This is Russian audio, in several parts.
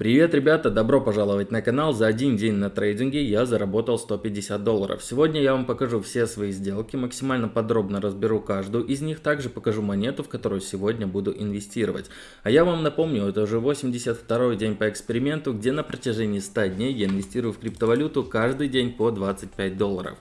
Привет, ребята! Добро пожаловать на канал. За один день на трейдинге я заработал 150 долларов. Сегодня я вам покажу все свои сделки, максимально подробно разберу каждую из них, также покажу монету, в которую сегодня буду инвестировать. А я вам напомню, это уже 82 день по эксперименту, где на протяжении 100 дней я инвестирую в криптовалюту каждый день по 25 долларов.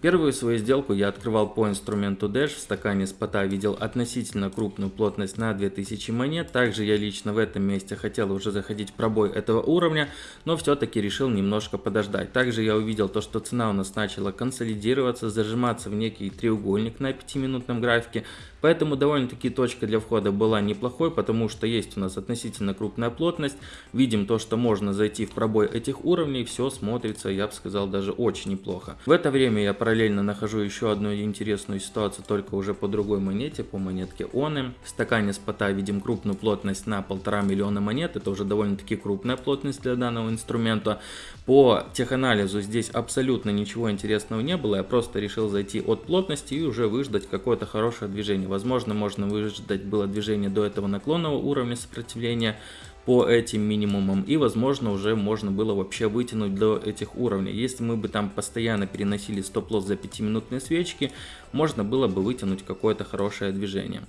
Первую свою сделку я открывал по инструменту Dash, в стакане спота видел относительно крупную плотность на 2000 монет, также я лично в этом месте хотел уже заходить в пробой этого уровня, но все-таки решил немножко подождать. Также я увидел то, что цена у нас начала консолидироваться, зажиматься в некий треугольник на 5-минутном графике, поэтому довольно-таки точка для входа была неплохой, потому что есть у нас относительно крупная плотность, видим то, что можно зайти в пробой этих уровней, все смотрится, я бы сказал, даже очень неплохо. В это время я параллельно нахожу еще одну интересную ситуацию, только уже по другой монете, по монетке Оны. В стакане спота видим крупную плотность на полтора миллиона монет, это уже довольно-таки крупная плотность для данного инструмента. По теханализу здесь абсолютно ничего интересного не было, я просто решил зайти от плотности и уже выждать какое-то хорошее движение. Возможно, можно выждать было движение до этого наклонного уровня сопротивления, по этим минимумам и возможно уже можно было вообще вытянуть до этих уровней. Если мы бы там постоянно переносили стоп-лосс за 5 минутные свечки, можно было бы вытянуть какое-то хорошее движение.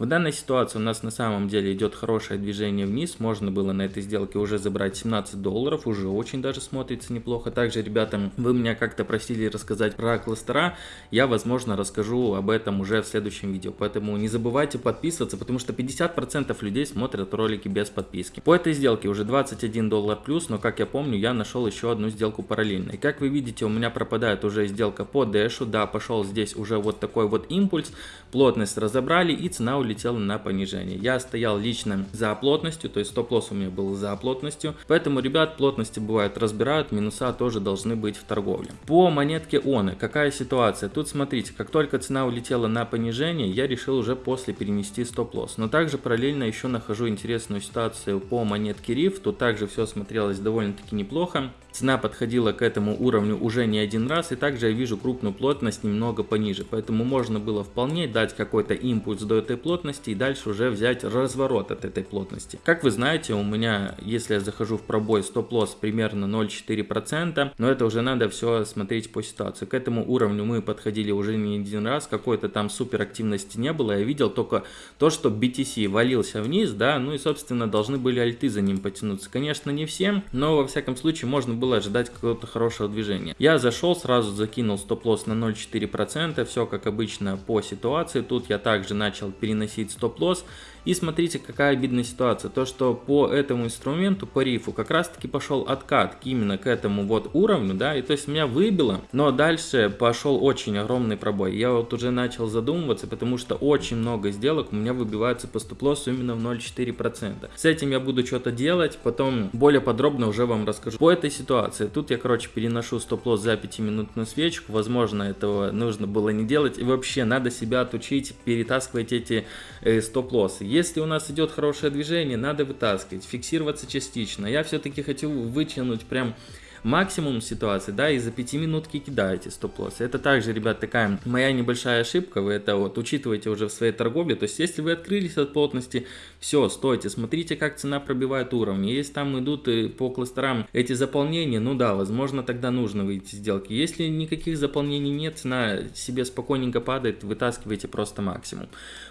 В данной ситуации у нас на самом деле идет хорошее движение вниз, можно было на этой сделке уже забрать 17 долларов, уже очень даже смотрится неплохо. Также, ребята, вы меня как-то просили рассказать про кластера, я, возможно, расскажу об этом уже в следующем видео, поэтому не забывайте подписываться, потому что 50% людей смотрят ролики без подписки. По этой сделке уже 21 доллар плюс, но, как я помню, я нашел еще одну сделку параллельно. И как вы видите, у меня пропадает уже сделка по дэшу, да, пошел здесь уже вот такой вот импульс, плотность разобрали и цена улетела улетела на понижение. Я стоял лично за плотностью, то есть стоп-лосс у меня был за плотностью. Поэтому, ребят, плотности бывают разбирают, минуса тоже должны быть в торговле. По монетке ОНы, какая ситуация? Тут смотрите, как только цена улетела на понижение, я решил уже после перенести стоп-лосс. Но также параллельно еще нахожу интересную ситуацию по монетке RIF. Тут также все смотрелось довольно-таки неплохо. Цена подходила к этому уровню уже не один раз, и также я вижу крупную плотность немного пониже, поэтому можно было вполне дать какой-то импульс до этой плотности и дальше уже взять разворот от этой плотности. Как вы знаете, у меня, если я захожу в пробой стоп-лосс примерно 0,4%, но это уже надо все смотреть по ситуации. К этому уровню мы подходили уже не один раз, какой-то там супер активности не было, я видел только то, что BTC валился вниз, да, ну и собственно должны были альты за ним потянуться. Конечно не всем, но во всяком случае можно было ожидать какого-то хорошего движения. Я зашел, сразу закинул стоп-лосс на 0,4%, все как обычно по ситуации. Тут я также начал переносить стоп-лосс. И смотрите, какая обидная ситуация. То, что по этому инструменту, по рифу, как раз таки пошел откат именно к этому вот уровню, да, и то есть меня выбило, но дальше пошел очень огромный пробой. Я вот уже начал задумываться, потому что очень много сделок у меня выбиваются по стоп-лоссу именно в 0,4%. С этим я буду что-то делать, потом более подробно уже вам расскажу. По этой ситуации, тут я, короче, переношу стоп-лосс за 5-минутную свечку, возможно, этого нужно было не делать, и вообще надо себя отучить перетаскивать эти э, стоп-лоссы. Если у нас идет хорошее движение, надо вытаскивать, фиксироваться частично. Я все-таки хочу вытянуть прям максимум ситуации, да, и за 5 минутки кидаете стоп-лосс. Это также, ребят, такая моя небольшая ошибка, вы это вот учитываете уже в своей торговле, то есть если вы открылись от плотности, все, стойте, смотрите, как цена пробивает уровни, если там идут э, по кластерам эти заполнения, ну да, возможно, тогда нужно выйти сделки. Если никаких заполнений нет, цена себе спокойненько падает, вытаскивайте просто максимум.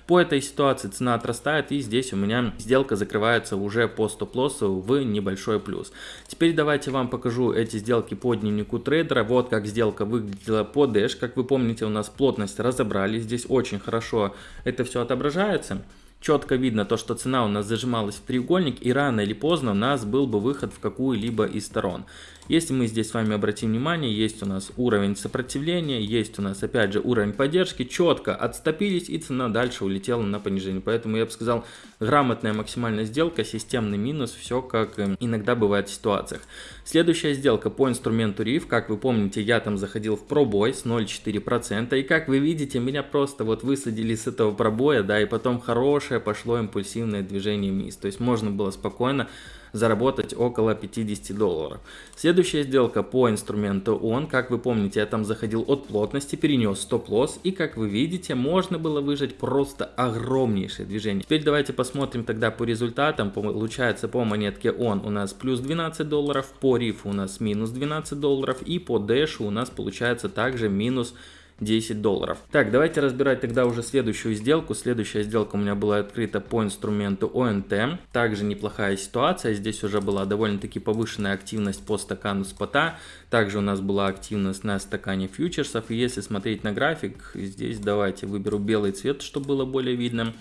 По этой ситуации цена отрастает, и здесь у меня сделка закрывается уже по стоп-лоссу в небольшой плюс. Теперь давайте вам покажу эти сделки по дневнику трейдера. Вот как сделка выглядела по Dash. Как вы помните, у нас плотность разобрали. Здесь очень хорошо это все отображается четко видно то, что цена у нас зажималась в треугольник и рано или поздно у нас был бы выход в какую-либо из сторон. Если мы здесь с вами обратим внимание, есть у нас уровень сопротивления, есть у нас опять же уровень поддержки, четко отступились и цена дальше улетела на понижение. Поэтому я бы сказал, грамотная максимальная сделка, системный минус, все как эм, иногда бывает в ситуациях. Следующая сделка по инструменту RIF, как вы помните, я там заходил в пробой с 0,4%, и как вы видите, меня просто вот высадили с этого пробоя, да, и потом хорошее пошло импульсивное движение вниз. То есть можно было спокойно заработать около 50 долларов. Следующая сделка по инструменту он, как вы помните, я там заходил от плотности, перенес стоп-лосс, и как вы видите, можно было выжать просто огромнейшее движение. Теперь давайте посмотрим тогда по результатам. Получается по монетке он у нас плюс 12 долларов, по рифу у нас минус 12 долларов, и по дэшу у нас получается также минус 10 долларов. Так, давайте разбирать тогда уже следующую сделку. Следующая сделка у меня была открыта по инструменту ОНТ. Также неплохая ситуация. Здесь уже была довольно-таки повышенная активность по стакану спота. Также у нас была активность на стакане фьючерсов. И если смотреть на график, здесь давайте выберу белый цвет, чтобы было более видно.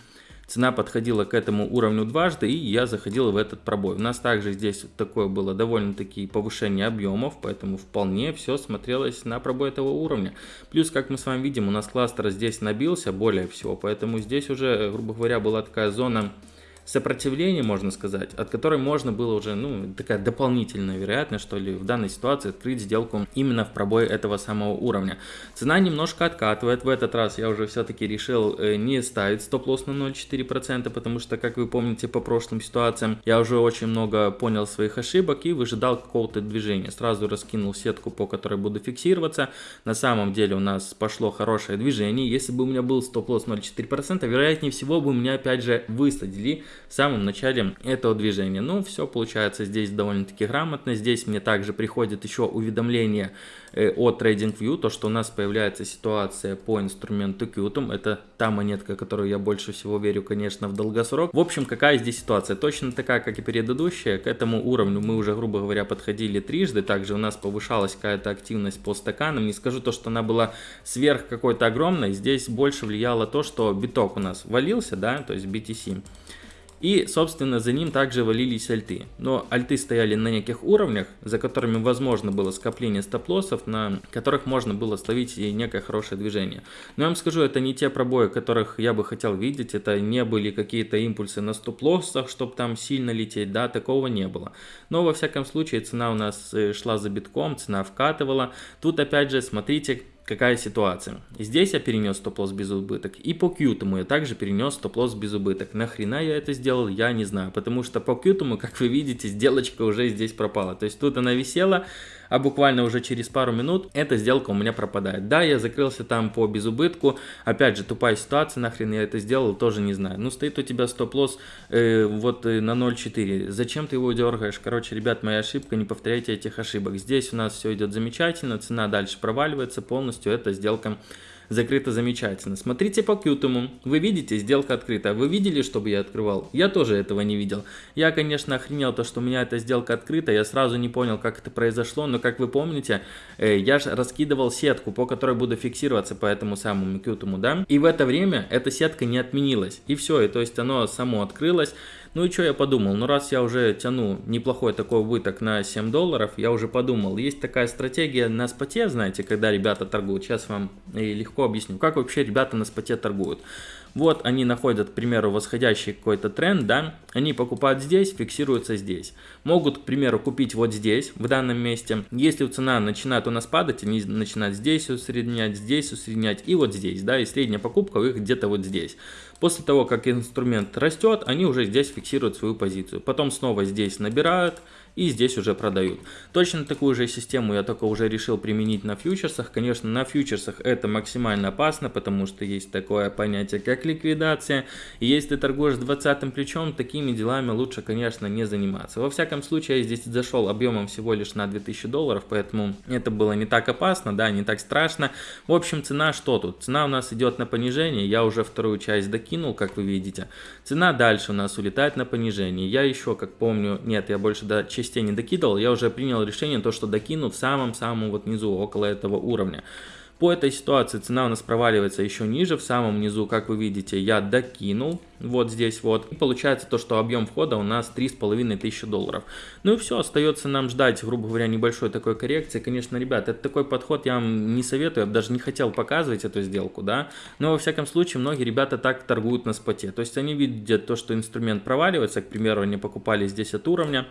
Цена подходила к этому уровню дважды, и я заходил в этот пробой. У нас также здесь такое было довольно-таки повышение объемов, поэтому вполне все смотрелось на пробой этого уровня. Плюс, как мы с вами видим, у нас кластер здесь набился более всего, поэтому здесь уже, грубо говоря, была такая зона сопротивление, можно сказать, от которой можно было уже, ну, такая дополнительная вероятность, что ли, в данной ситуации открыть сделку именно в пробой этого самого уровня. Цена немножко откатывает, в этот раз я уже все-таки решил э, не ставить стоп-лосс на 0,4%, потому что, как вы помните по прошлым ситуациям, я уже очень много понял своих ошибок и выжидал какого-то движения. Сразу раскинул сетку, по которой буду фиксироваться. На самом деле у нас пошло хорошее движение. Если бы у меня был стоп-лосс 0,4%, вероятнее всего бы меня опять же высадили в самом начале этого движения. Ну, все получается здесь довольно-таки грамотно. Здесь мне также приходит еще уведомление э, от TradingView, то, что у нас появляется ситуация по инструменту Qtum. Это та монетка, которую я больше всего верю, конечно, в долгосрок. В общем, какая здесь ситуация? Точно такая, как и предыдущая. К этому уровню мы уже, грубо говоря, подходили трижды. Также у нас повышалась какая-то активность по стаканам. Не скажу то, что она была сверх какой-то огромной. Здесь больше влияло то, что биток у нас валился, да, то есть BTC. И, собственно, за ним также валились альты. Но альты стояли на неких уровнях, за которыми возможно было скопление стоп-лоссов, на которых можно было словить и некое хорошее движение. Но я вам скажу, это не те пробои, которых я бы хотел видеть, это не были какие-то импульсы на стоп-лоссах, чтобы там сильно лететь, да, такого не было. Но, во всяком случае, цена у нас э, шла за битком, цена вкатывала. Тут, опять же, смотрите, какая ситуация. Здесь я перенес стоп-лосс без убыток. И по Qtum я также перенес стоп-лосс без убыток. Нахрена я это сделал, я не знаю. Потому что по Qtum, как вы видите, сделочка уже здесь пропала. То есть тут она висела, а буквально уже через пару минут эта сделка у меня пропадает. Да, я закрылся там по безубытку, опять же тупая ситуация, нахрен я это сделал, тоже не знаю. Ну стоит у тебя стоп-лосс э, вот э, на 0.4, зачем ты его дергаешь? Короче, ребят, моя ошибка, не повторяйте этих ошибок. Здесь у нас все идет замечательно, цена дальше проваливается полностью, эта сделка закрыто замечательно. Смотрите по Qtum, вы видите, сделка открыта. Вы видели, чтобы я открывал? Я тоже этого не видел. Я, конечно, охренел то, что у меня эта сделка открыта, я сразу не понял, как это произошло, но, как вы помните, э, я же раскидывал сетку, по которой буду фиксироваться по этому самому Qtum, да? И в это время эта сетка не отменилась. И все, и то есть оно само открылось. Ну и что я подумал, ну раз я уже тяну неплохой такой убыток на 7 долларов, я уже подумал, есть такая стратегия на споте, знаете, когда ребята торгуют, сейчас вам легко объясню, как вообще ребята на споте торгуют. Вот они находят, к примеру, восходящий какой-то тренд, да, они покупают здесь, фиксируются здесь. Могут, к примеру, купить вот здесь, в данном месте. Если цена начинает у нас падать, они начинают здесь усреднять, здесь усреднять и вот здесь, да, и средняя покупка у них где-то вот здесь. После того, как инструмент растет, они уже здесь фиксируют свою позицию. Потом снова здесь набирают, и здесь уже продают. Точно такую же систему я только уже решил применить на фьючерсах. Конечно, на фьючерсах это максимально опасно, потому что есть такое понятие, как ликвидация. И если ты торгуешь 20 плечом, такими делами лучше, конечно, не заниматься. Во всяком случае, я здесь зашел объемом всего лишь на 2000 долларов, поэтому это было не так опасно, да, не так страшно. В общем, цена что тут? Цена у нас идет на понижение, я уже вторую часть докинул, как вы видите. Цена дальше у нас улетает на понижение. Я еще, как помню, нет, я больше до части частей не докидывал, я уже принял решение, то, что докину в самом-самом вот низу, около этого уровня. По этой ситуации цена у нас проваливается еще ниже, в самом низу, как вы видите, я докинул, вот здесь вот. И получается то, что объем входа у нас 3500 долларов. Ну и все, остается нам ждать, грубо говоря, небольшой такой коррекции. Конечно, ребят, это такой подход я вам не советую, я даже не хотел показывать эту сделку, да. Но во всяком случае, многие ребята так торгуют на споте. То есть они видят то, что инструмент проваливается, к примеру, они покупали здесь от уровня,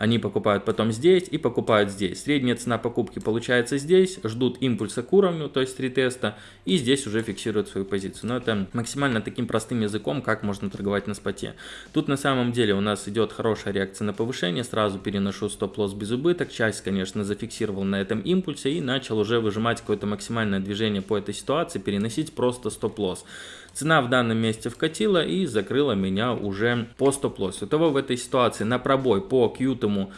они покупают потом здесь и покупают здесь. Средняя цена покупки получается здесь, ждут импульса к уровню, то есть ретеста, и здесь уже фиксируют свою позицию. Но это максимально таким простым языком, как можно торговать на споте. Тут на самом деле у нас идет хорошая реакция на повышение, сразу переношу стоп-лосс без убыток, часть, конечно, зафиксировал на этом импульсе и начал уже выжимать какое-то максимальное движение по этой ситуации, переносить просто стоп-лосс. Цена в данном месте вкатила и закрыла меня уже по стоп-лоссу. Того в этой ситуации на пробой по кьютому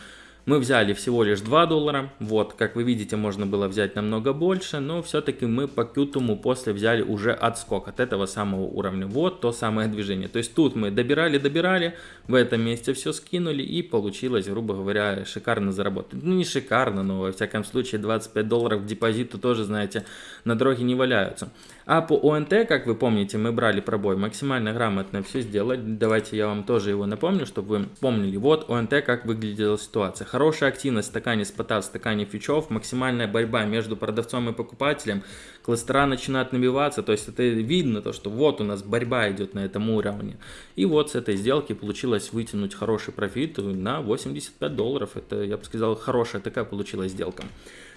мы взяли всего лишь 2 доллара, вот, как вы видите, можно было взять намного больше, но все-таки мы по кютуму после взяли уже отскок от этого самого уровня, вот то самое движение. То есть тут мы добирали-добирали, в этом месте все скинули и получилось, грубо говоря, шикарно заработать. Ну не шикарно, но во всяком случае 25 долларов в депозиту тоже, знаете, на дороге не валяются. А по ОНТ, как вы помните, мы брали пробой максимально грамотно все сделать. Давайте я вам тоже его напомню, чтобы вы помнили. Вот ОНТ, как выглядела ситуация. Хорошая активность в стакане спота, в стакане фьючов, максимальная борьба между продавцом и покупателем. Кластера начинают набиваться, то есть это видно, то, что вот у нас борьба идет на этом уровне. И вот с этой сделки получилось вытянуть хороший профит на 85 долларов. Это, я бы сказал, хорошая такая получилась сделка.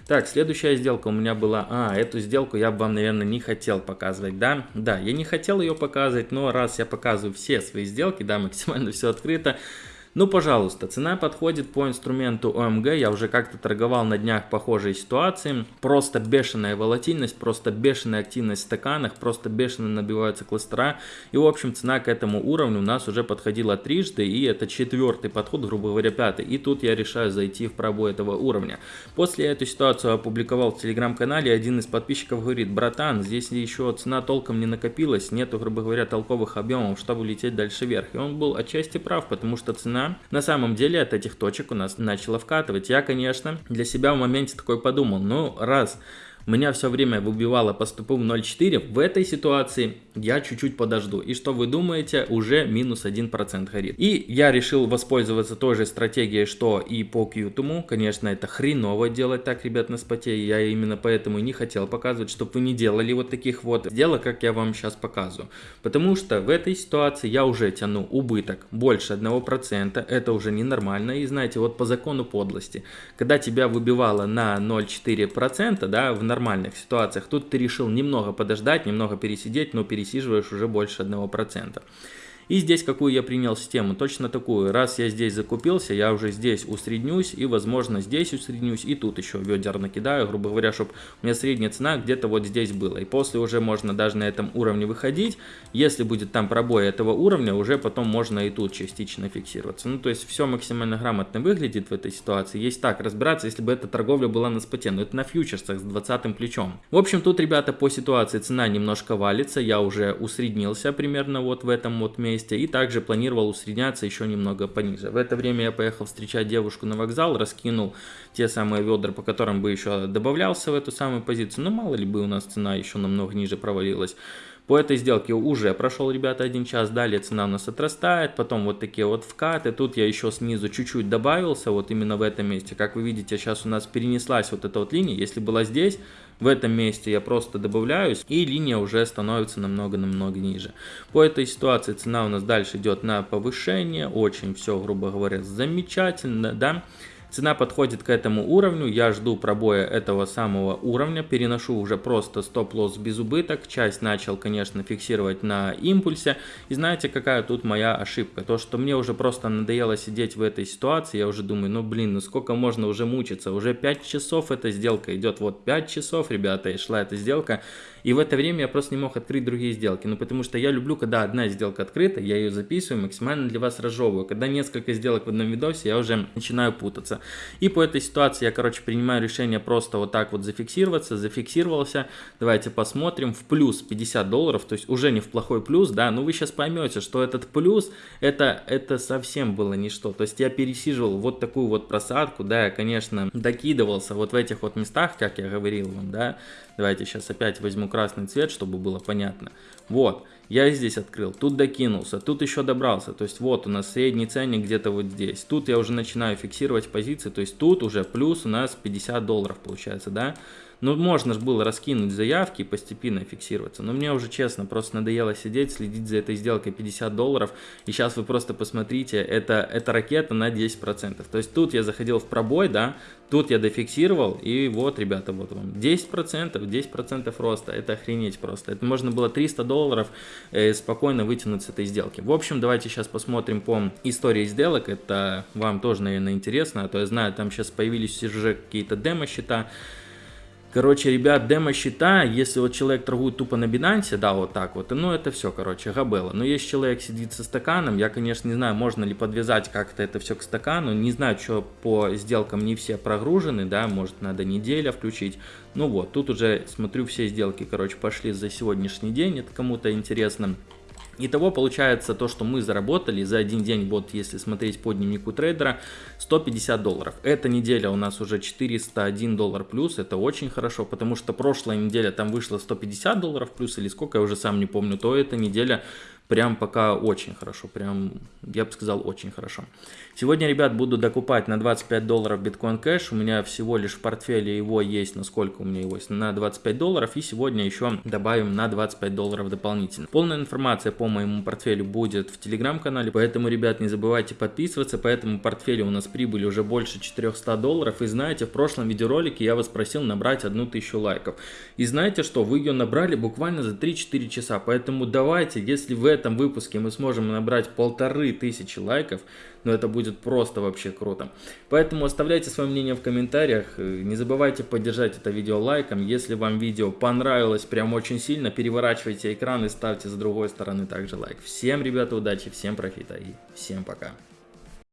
Так, следующая сделка у меня была... А, эту сделку я бы вам, наверное, не хотел показывать, да? Да, я не хотел ее показывать, но раз я показываю все свои сделки, да, максимально все открыто, ну, пожалуйста, цена подходит по инструменту ОМГ, я уже как-то торговал на днях похожей ситуации. Просто бешеная волатильность, просто бешеная активность в стаканах, просто бешено набиваются кластера. И, в общем, цена к этому уровню у нас уже подходила трижды, и это четвертый подход, грубо говоря, пятый. И тут я решаю зайти в пробой этого уровня. После эту ситуацию опубликовал в телеграм-канале, один из подписчиков говорит, братан, здесь еще цена толком не накопилась, нету, грубо говоря, толковых объемов, чтобы лететь дальше вверх. И он был отчасти прав, потому что цена на самом деле от этих точек у нас начало вкатывать. Я, конечно, для себя в моменте такой подумал, ну раз меня все время выбивало по стопу в 0.4, в этой ситуации я чуть-чуть подожду. И что вы думаете, уже минус 1% горит. И я решил воспользоваться той же стратегией, что и по Qtum. Конечно, это хреново делать так, ребят, на споте. Я именно поэтому и не хотел показывать, чтобы вы не делали вот таких вот сделок, как я вам сейчас показываю. Потому что в этой ситуации я уже тяну убыток больше 1%. Это уже ненормально. И знаете, вот по закону подлости, когда тебя выбивало на 0,4%, да, в нормальных ситуациях. Тут ты решил немного подождать, немного пересидеть, но пересиживаешь уже больше 1%. И здесь какую я принял систему? Точно такую. Раз я здесь закупился, я уже здесь усреднюсь и, возможно, здесь усреднюсь и тут еще ведер накидаю, грубо говоря, чтобы у меня средняя цена где-то вот здесь была. И после уже можно даже на этом уровне выходить. Если будет там пробой этого уровня, уже потом можно и тут частично фиксироваться. Ну, то есть все максимально грамотно выглядит в этой ситуации. Есть так разбираться, если бы эта торговля была на споте, но это на фьючерсах с 20 плечом. В общем, тут, ребята, по ситуации цена немножко валится, я уже усреднился примерно вот в этом вот месте месте и также планировал усредняться еще немного пониже. В это время я поехал встречать девушку на вокзал, раскинул те самые ведра, по которым бы еще добавлялся в эту самую позицию, но мало ли бы у нас цена еще намного ниже провалилась. По этой сделке уже прошел, ребята, один час, далее цена у нас отрастает, потом вот такие вот вкаты, тут я еще снизу чуть-чуть добавился, вот именно в этом месте, как вы видите, сейчас у нас перенеслась вот эта вот линия, если была здесь, в этом месте я просто добавляюсь, и линия уже становится намного-намного ниже. По этой ситуации цена у нас дальше идет на повышение, очень все, грубо говоря, замечательно, да. Цена подходит к этому уровню, я жду пробоя этого самого уровня, переношу уже просто стоп-лосс без убыток, часть начал, конечно, фиксировать на импульсе. И знаете, какая тут моя ошибка? То, что мне уже просто надоело сидеть в этой ситуации, я уже думаю, ну блин, ну сколько можно уже мучиться, уже 5 часов эта сделка идет, вот 5 часов, ребята, и шла эта сделка. И в это время я просто не мог открыть другие сделки. Ну, потому что я люблю, когда одна сделка открыта, я ее записываю, максимально для вас разжевываю. Когда несколько сделок в одном видосе, я уже начинаю путаться. И по этой ситуации я, короче, принимаю решение просто вот так вот зафиксироваться. Зафиксировался. Давайте посмотрим. В плюс 50 долларов, то есть уже не в плохой плюс, да. Но вы сейчас поймете, что этот плюс, это, это совсем было ничто. То есть я пересиживал вот такую вот просадку, да, я, конечно, докидывался вот в этих вот местах, как я говорил вам, да. Давайте сейчас опять возьму красный цвет, чтобы было понятно. Вот, я здесь открыл, тут докинулся, тут еще добрался. То есть вот у нас средний ценник где-то вот здесь. Тут я уже начинаю фиксировать позиции, то есть тут уже плюс у нас 50 долларов получается, да. Ну, можно же было раскинуть заявки и постепенно фиксироваться. Но мне уже, честно, просто надоело сидеть, следить за этой сделкой 50 долларов. И сейчас вы просто посмотрите, это, это ракета на 10%. То есть тут я заходил в пробой, да, тут я дофиксировал, и вот, ребята, вот вам 10%, 10% роста. Это охренеть просто. Это можно было 300 долларов э, спокойно вытянуть с этой сделки. В общем, давайте сейчас посмотрим по истории сделок. Это вам тоже, наверное, интересно. А то я знаю, там сейчас появились уже какие-то демо-счета. Короче, ребят, демо-счета, если вот человек торгует тупо на Binance, да, вот так вот, ну это все, короче, габела. Но если человек сидит со стаканом, я, конечно, не знаю, можно ли подвязать как-то это все к стакану, не знаю, что по сделкам не все прогружены, да, может надо неделя включить. Ну вот, тут уже смотрю все сделки, короче, пошли за сегодняшний день, это кому-то интересно. Итого получается то, что мы заработали за один день, вот если смотреть по дневнику трейдера, 150 долларов. Эта неделя у нас уже 401 доллар плюс, это очень хорошо, потому что прошлая неделя там вышло 150 долларов плюс или сколько, я уже сам не помню, то эта неделя прям пока очень хорошо, прям, я бы сказал, очень хорошо. Сегодня, ребят, буду докупать на 25 долларов биткоин кэш, у меня всего лишь в портфеле его есть, насколько у меня его есть, на 25 долларов, и сегодня еще добавим на 25 долларов дополнительно. Полная информация по моему портфелю будет в телеграм-канале, поэтому, ребят, не забывайте подписываться, по этому портфелю у нас прибыль уже больше 400 долларов, и знаете, в прошлом видеоролике я вас просил набрать одну тысячу лайков, и знаете что, вы ее набрали буквально за 3-4 часа, поэтому давайте, если вы этом выпуске мы сможем набрать полторы тысячи лайков, но это будет просто вообще круто. Поэтому оставляйте свое мнение в комментариях, не забывайте поддержать это видео лайком, если вам видео понравилось прям очень сильно, переворачивайте экран и ставьте с другой стороны также лайк. Всем, ребята, удачи, всем профита и всем пока.